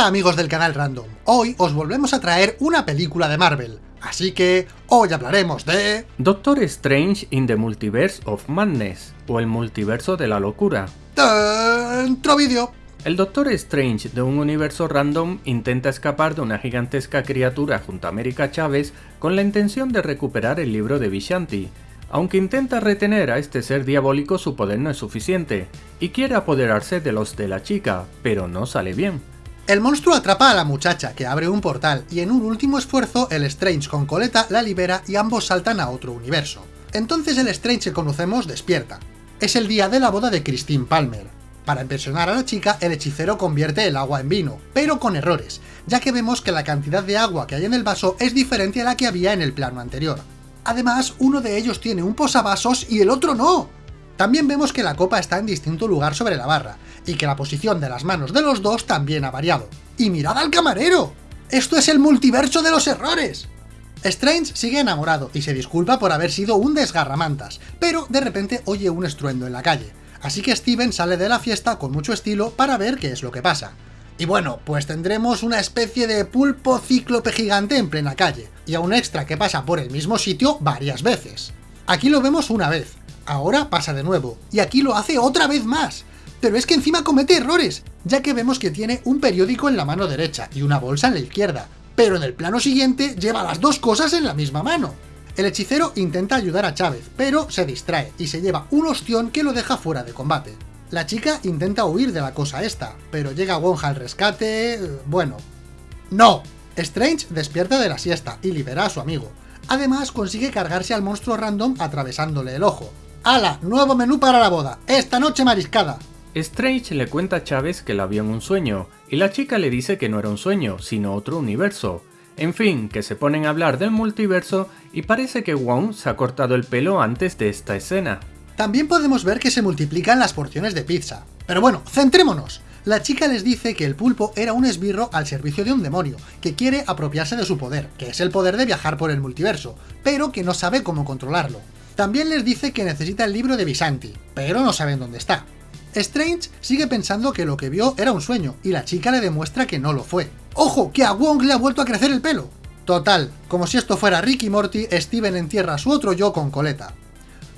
Hola amigos del canal Random, hoy os volvemos a traer una película de Marvel, así que hoy hablaremos de... Doctor Strange in the Multiverse of Madness, o el multiverso de la locura. Dentro vídeo. El Doctor Strange de un universo random intenta escapar de una gigantesca criatura junto a América Chávez con la intención de recuperar el libro de Vishanti. Aunque intenta retener a este ser diabólico su poder no es suficiente, y quiere apoderarse de los de la chica, pero no sale bien. El monstruo atrapa a la muchacha, que abre un portal, y en un último esfuerzo, el Strange con Coleta la libera y ambos saltan a otro universo. Entonces el Strange que conocemos despierta. Es el día de la boda de Christine Palmer. Para impresionar a la chica, el hechicero convierte el agua en vino, pero con errores, ya que vemos que la cantidad de agua que hay en el vaso es diferente a la que había en el plano anterior. Además, uno de ellos tiene un posavasos y el otro no. También vemos que la copa está en distinto lugar sobre la barra, y que la posición de las manos de los dos también ha variado. ¡Y mirad al camarero! ¡Esto es el multiverso de los errores! Strange sigue enamorado y se disculpa por haber sido un desgarramantas, pero de repente oye un estruendo en la calle, así que Steven sale de la fiesta con mucho estilo para ver qué es lo que pasa. Y bueno, pues tendremos una especie de pulpo cíclope gigante en plena calle, y a un extra que pasa por el mismo sitio varias veces. Aquí lo vemos una vez, ahora pasa de nuevo, y aquí lo hace otra vez más. Pero es que encima comete errores, ya que vemos que tiene un periódico en la mano derecha y una bolsa en la izquierda, pero en el plano siguiente lleva las dos cosas en la misma mano. El hechicero intenta ayudar a Chávez, pero se distrae y se lleva un ostión que lo deja fuera de combate. La chica intenta huir de la cosa esta, pero llega Wonja al rescate... bueno... ¡No! Strange despierta de la siesta y libera a su amigo. Además, consigue cargarse al monstruo random atravesándole el ojo. ¡Hala! Nuevo menú para la boda. ¡Esta noche mariscada! Strange le cuenta a Chávez que la vio en un sueño, y la chica le dice que no era un sueño, sino otro universo. En fin, que se ponen a hablar del multiverso y parece que Wong se ha cortado el pelo antes de esta escena. También podemos ver que se multiplican las porciones de pizza. Pero bueno, centrémonos. La chica les dice que el pulpo era un esbirro al servicio de un demonio, que quiere apropiarse de su poder, que es el poder de viajar por el multiverso, pero que no sabe cómo controlarlo. También les dice que necesita el libro de Visanti, pero no saben dónde está. Strange sigue pensando que lo que vio era un sueño, y la chica le demuestra que no lo fue. ¡Ojo! ¡Que a Wong le ha vuelto a crecer el pelo! Total, como si esto fuera Rick y Morty, Steven entierra a su otro yo con coleta.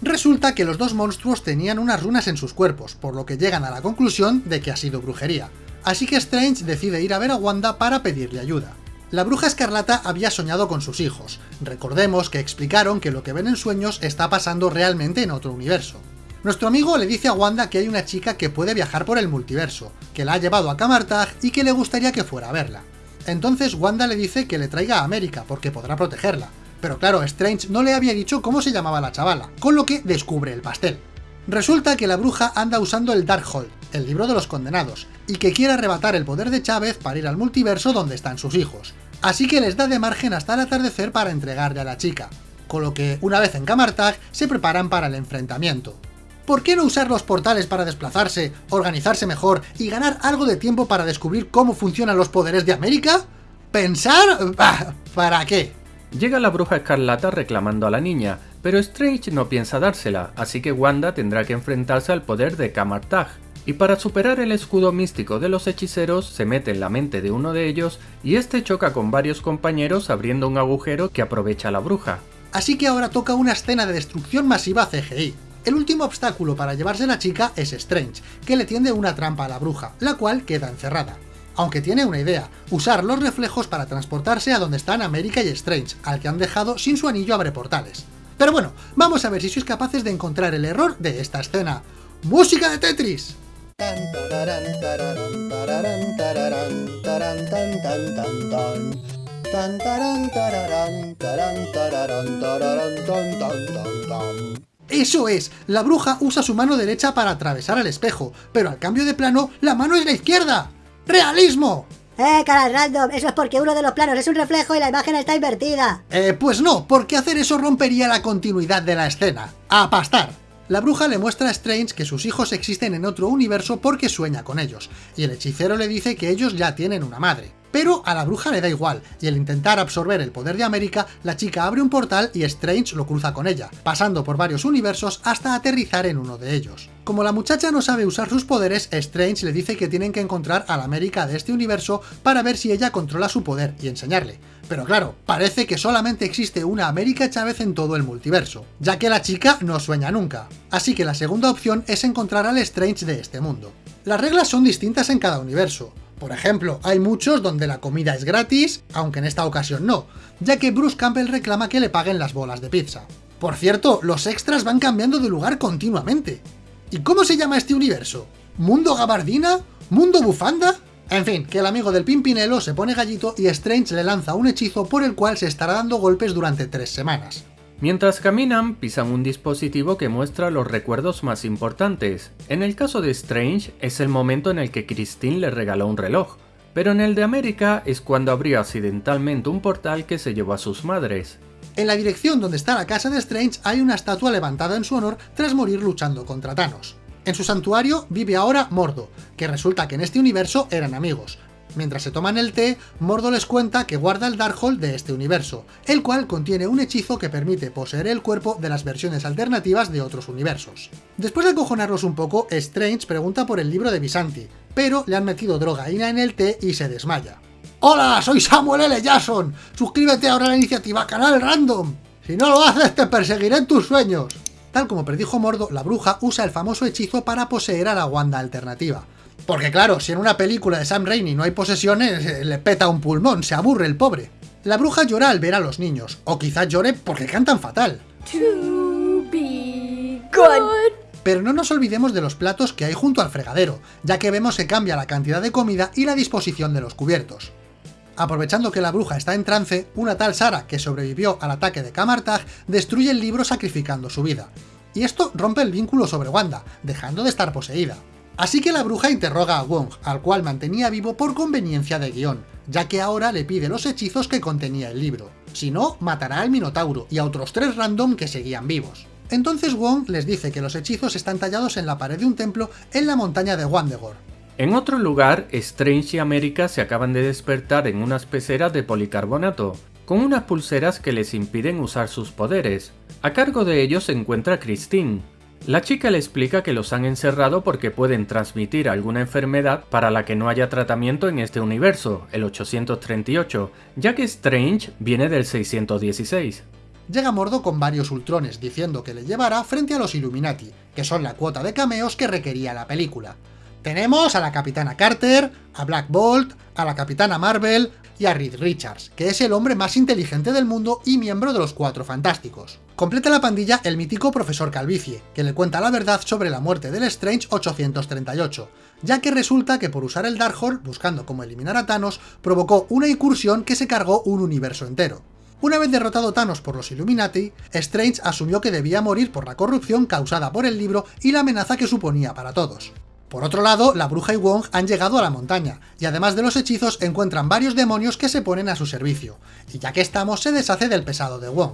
Resulta que los dos monstruos tenían unas runas en sus cuerpos, por lo que llegan a la conclusión de que ha sido brujería. Así que Strange decide ir a ver a Wanda para pedirle ayuda. La bruja escarlata había soñado con sus hijos. Recordemos que explicaron que lo que ven en sueños está pasando realmente en otro universo. Nuestro amigo le dice a Wanda que hay una chica que puede viajar por el multiverso, que la ha llevado a Camartag y que le gustaría que fuera a verla. Entonces Wanda le dice que le traiga a América, porque podrá protegerla. Pero claro, Strange no le había dicho cómo se llamaba la chavala, con lo que descubre el pastel. Resulta que la bruja anda usando el Darkhold, el libro de los condenados, y que quiere arrebatar el poder de Chávez para ir al multiverso donde están sus hijos. Así que les da de margen hasta el atardecer para entregarle a la chica, con lo que, una vez en Camartag, se preparan para el enfrentamiento. ¿Por qué no usar los portales para desplazarse, organizarse mejor y ganar algo de tiempo para descubrir cómo funcionan los poderes de América? ¿Pensar? ¿Para qué? Llega la bruja escarlata reclamando a la niña, pero Strange no piensa dársela, así que Wanda tendrá que enfrentarse al poder de Kamartag. Y para superar el escudo místico de los hechiceros, se mete en la mente de uno de ellos y este choca con varios compañeros abriendo un agujero que aprovecha la bruja. Así que ahora toca una escena de destrucción masiva CGI. El último obstáculo para llevarse la chica es Strange, que le tiende una trampa a la bruja, la cual queda encerrada aunque tiene una idea, usar los reflejos para transportarse a donde están América y Strange, al que han dejado sin su anillo abre portales. Pero bueno, vamos a ver si sois capaces de encontrar el error de esta escena. ¡Música de Tetris! ¡Eso es! La bruja usa su mano derecha para atravesar el espejo, pero al cambio de plano, la mano es la izquierda. ¡Realismo! ¡Eh, cara random! Eso es porque uno de los planos es un reflejo y la imagen está invertida. Eh, pues no, porque hacer eso rompería la continuidad de la escena. ¡A pastar! La bruja le muestra a Strange que sus hijos existen en otro universo porque sueña con ellos, y el hechicero le dice que ellos ya tienen una madre. Pero a la bruja le da igual, y al intentar absorber el poder de América, la chica abre un portal y Strange lo cruza con ella, pasando por varios universos hasta aterrizar en uno de ellos. Como la muchacha no sabe usar sus poderes, Strange le dice que tienen que encontrar a la América de este universo para ver si ella controla su poder y enseñarle. Pero claro, parece que solamente existe una América Chávez en todo el multiverso, ya que la chica no sueña nunca. Así que la segunda opción es encontrar al Strange de este mundo. Las reglas son distintas en cada universo. Por ejemplo, hay muchos donde la comida es gratis, aunque en esta ocasión no, ya que Bruce Campbell reclama que le paguen las bolas de pizza. Por cierto, los extras van cambiando de lugar continuamente. ¿Y cómo se llama este universo? ¿Mundo gabardina? ¿Mundo bufanda? En fin, que el amigo del Pimpinelo se pone gallito y Strange le lanza un hechizo por el cual se estará dando golpes durante tres semanas. Mientras caminan, pisan un dispositivo que muestra los recuerdos más importantes. En el caso de Strange, es el momento en el que Christine le regaló un reloj, pero en el de América es cuando abrió accidentalmente un portal que se llevó a sus madres. En la dirección donde está la casa de Strange hay una estatua levantada en su honor tras morir luchando contra Thanos. En su santuario vive ahora Mordo, que resulta que en este universo eran amigos, Mientras se toman el té, Mordo les cuenta que guarda el Darkhold de este universo, el cual contiene un hechizo que permite poseer el cuerpo de las versiones alternativas de otros universos. Después de acojonarlos un poco, Strange pregunta por el libro de Visanti, pero le han metido drogaína en el té y se desmaya. ¡Hola! Soy Samuel L. Jackson. Suscríbete ahora a la iniciativa Canal Random. Si no lo haces, te perseguiré en tus sueños. Tal como predijo Mordo, la bruja usa el famoso hechizo para poseer a la Wanda alternativa. Porque claro, si en una película de Sam Raimi no hay posesiones, eh, le peta un pulmón, se aburre el pobre. La bruja llora al ver a los niños, o quizás llore porque cantan fatal. Pero no nos olvidemos de los platos que hay junto al fregadero, ya que vemos que cambia la cantidad de comida y la disposición de los cubiertos. Aprovechando que la bruja está en trance, una tal Sara, que sobrevivió al ataque de Kamartag, destruye el libro sacrificando su vida. Y esto rompe el vínculo sobre Wanda, dejando de estar poseída. Así que la bruja interroga a Wong, al cual mantenía vivo por conveniencia de guion, ya que ahora le pide los hechizos que contenía el libro. Si no, matará al Minotauro y a otros tres random que seguían vivos. Entonces Wong les dice que los hechizos están tallados en la pared de un templo en la montaña de Wandegor. En otro lugar, Strange y América se acaban de despertar en unas peceras de policarbonato, con unas pulseras que les impiden usar sus poderes. A cargo de ellos se encuentra Christine, la chica le explica que los han encerrado porque pueden transmitir alguna enfermedad para la que no haya tratamiento en este universo, el 838, ya que Strange viene del 616. Llega Mordo con varios ultrones diciendo que le llevará frente a los Illuminati, que son la cuota de cameos que requería la película. Tenemos a la Capitana Carter, a Black Bolt, a la Capitana Marvel, y a Reed Richards, que es el hombre más inteligente del mundo y miembro de los Cuatro Fantásticos. Completa la pandilla el mítico Profesor Calvicie, que le cuenta la verdad sobre la muerte del Strange 838, ya que resulta que por usar el Darkhold, buscando cómo eliminar a Thanos, provocó una incursión que se cargó un universo entero. Una vez derrotado Thanos por los Illuminati, Strange asumió que debía morir por la corrupción causada por el libro y la amenaza que suponía para todos. Por otro lado, la bruja y Wong han llegado a la montaña, y además de los hechizos encuentran varios demonios que se ponen a su servicio, y ya que estamos se deshace del pesado de Wong.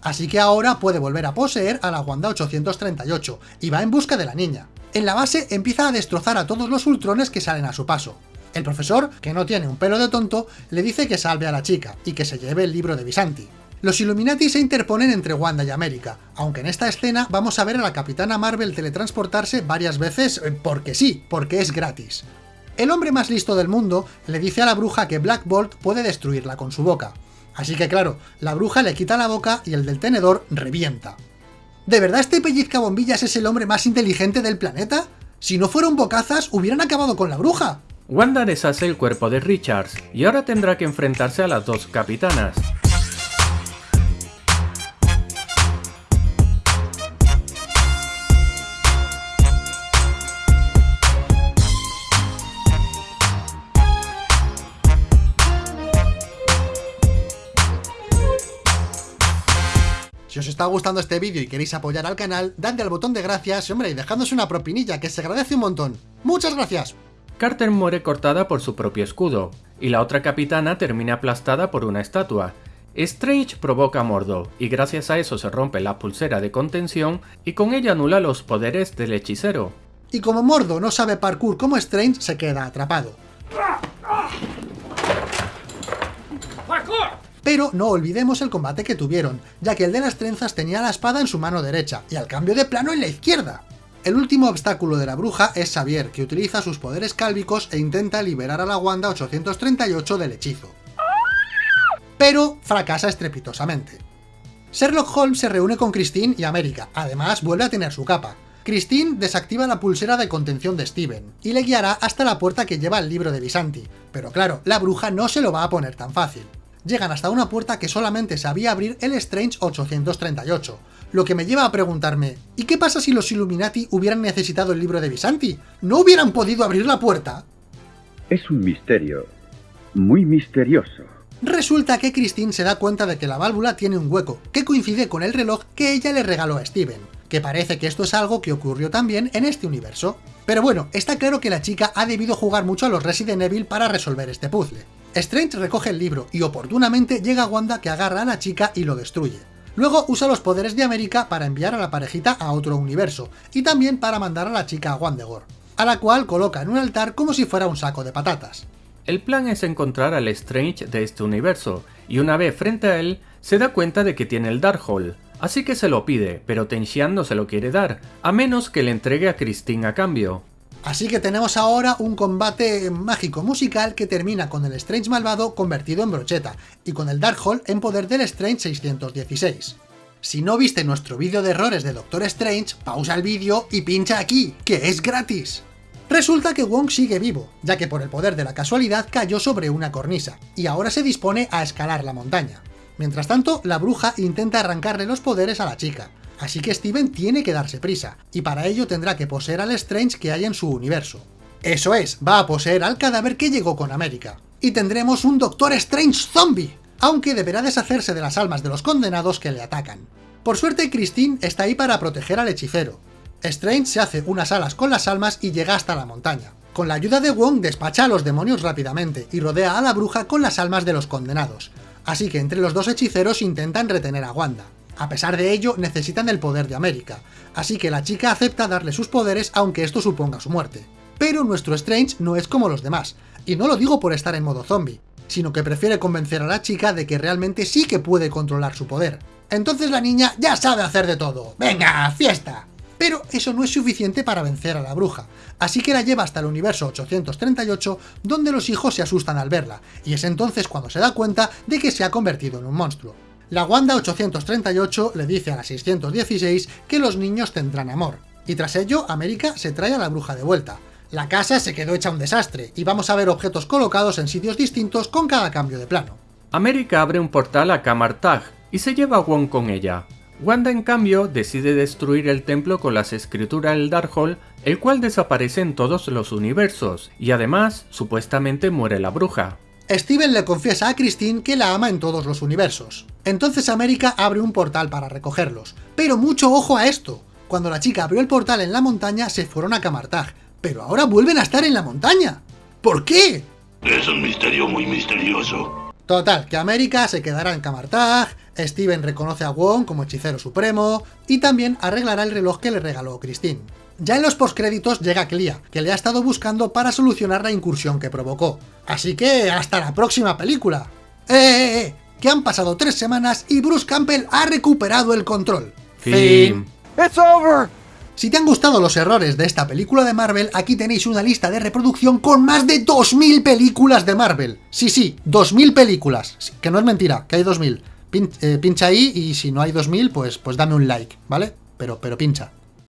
Así que ahora puede volver a poseer a la Wanda 838, y va en busca de la niña. En la base empieza a destrozar a todos los ultrones que salen a su paso. El profesor, que no tiene un pelo de tonto, le dice que salve a la chica, y que se lleve el libro de Visanti. Los Illuminati se interponen entre Wanda y América, aunque en esta escena vamos a ver a la Capitana Marvel teletransportarse varias veces eh, porque sí, porque es gratis. El hombre más listo del mundo le dice a la bruja que Black Bolt puede destruirla con su boca. Así que claro, la bruja le quita la boca y el del tenedor revienta. ¿De verdad este pellizca bombillas es el hombre más inteligente del planeta? Si no fueron bocazas, hubieran acabado con la bruja. Wanda deshace el cuerpo de Richards, y ahora tendrá que enfrentarse a las dos capitanas. Está gustando este vídeo y queréis apoyar al canal, dadle al botón de gracias y hombre, y dejadnos una propinilla, que se agradece un montón. ¡Muchas gracias! Carter muere cortada por su propio escudo, y la otra capitana termina aplastada por una estatua. Strange provoca a Mordo, y gracias a eso se rompe la pulsera de contención y con ella anula los poderes del hechicero. Y como Mordo no sabe parkour como Strange, se queda atrapado. Pero no olvidemos el combate que tuvieron, ya que el de las trenzas tenía la espada en su mano derecha, y al cambio de plano en la izquierda. El último obstáculo de la bruja es Xavier, que utiliza sus poderes cálvicos e intenta liberar a la Wanda 838 del hechizo. Pero fracasa estrepitosamente. Sherlock Holmes se reúne con Christine y América, además vuelve a tener su capa. Christine desactiva la pulsera de contención de Steven, y le guiará hasta la puerta que lleva el libro de Visanti, pero claro, la bruja no se lo va a poner tan fácil. Llegan hasta una puerta que solamente sabía abrir el Strange 838, lo que me lleva a preguntarme, ¿y qué pasa si los Illuminati hubieran necesitado el libro de Visanti? ¿No hubieran podido abrir la puerta? Es un misterio, muy misterioso. Resulta que Christine se da cuenta de que la válvula tiene un hueco, que coincide con el reloj que ella le regaló a Steven, que parece que esto es algo que ocurrió también en este universo. Pero bueno, está claro que la chica ha debido jugar mucho a los Resident Evil para resolver este puzzle. Strange recoge el libro y oportunamente llega Wanda que agarra a la chica y lo destruye. Luego usa los poderes de América para enviar a la parejita a otro universo, y también para mandar a la chica a Wandegor, a la cual coloca en un altar como si fuera un saco de patatas. El plan es encontrar al Strange de este universo, y una vez frente a él, se da cuenta de que tiene el Darkhold, así que se lo pide, pero Tenxian no se lo quiere dar, a menos que le entregue a Christine a cambio. Así que tenemos ahora un combate mágico musical que termina con el Strange malvado convertido en brocheta, y con el Darkhold en poder del Strange 616. Si no viste nuestro vídeo de errores de Doctor Strange, pausa el vídeo y pincha aquí, que es gratis. Resulta que Wong sigue vivo, ya que por el poder de la casualidad cayó sobre una cornisa, y ahora se dispone a escalar la montaña. Mientras tanto, la bruja intenta arrancarle los poderes a la chica, así que Steven tiene que darse prisa, y para ello tendrá que poseer al Strange que hay en su universo. Eso es, va a poseer al cadáver que llegó con América. Y tendremos un Doctor Strange zombie, aunque deberá deshacerse de las almas de los condenados que le atacan. Por suerte, Christine está ahí para proteger al hechicero. Strange se hace unas alas con las almas y llega hasta la montaña. Con la ayuda de Wong despacha a los demonios rápidamente y rodea a la bruja con las almas de los condenados. Así que entre los dos hechiceros intentan retener a Wanda. A pesar de ello, necesitan el poder de América, así que la chica acepta darle sus poderes aunque esto suponga su muerte. Pero nuestro Strange no es como los demás, y no lo digo por estar en modo zombie, sino que prefiere convencer a la chica de que realmente sí que puede controlar su poder. Entonces la niña ya sabe hacer de todo. ¡Venga, fiesta! Pero eso no es suficiente para vencer a la bruja, así que la lleva hasta el universo 838, donde los hijos se asustan al verla, y es entonces cuando se da cuenta de que se ha convertido en un monstruo. La Wanda 838 le dice a la 616 que los niños tendrán amor, y tras ello América se trae a la bruja de vuelta. La casa se quedó hecha un desastre, y vamos a ver objetos colocados en sitios distintos con cada cambio de plano. América abre un portal a Kamartag y se lleva a Wong con ella. Wanda en cambio decide destruir el templo con las escrituras del Darkhold, el cual desaparece en todos los universos, y además supuestamente muere la bruja. Steven le confiesa a Christine que la ama en todos los universos. Entonces América abre un portal para recogerlos. Pero mucho ojo a esto. Cuando la chica abrió el portal en la montaña se fueron a Kamartag, pero ahora vuelven a estar en la montaña. ¿Por qué? Es un misterio muy misterioso. Total, que América se quedará en Kamartag, Steven reconoce a Wong como hechicero supremo, y también arreglará el reloj que le regaló Christine. Ya en los postcréditos llega Clea, que le ha estado buscando para solucionar la incursión que provocó. Así que hasta la próxima película. ¡Eh, eh, eh! Que han pasado tres semanas y Bruce Campbell ha recuperado el control. Fin. It's over! Si te han gustado los errores de esta película de Marvel, aquí tenéis una lista de reproducción con más de 2000 películas de Marvel. Sí, sí, 2000 películas. Sí, Que no es mentira, que hay 2000. Pin- eh, pincha ahí y si no hay 2000, pues, pues dame un like, ¿vale? Pero, pero pincha.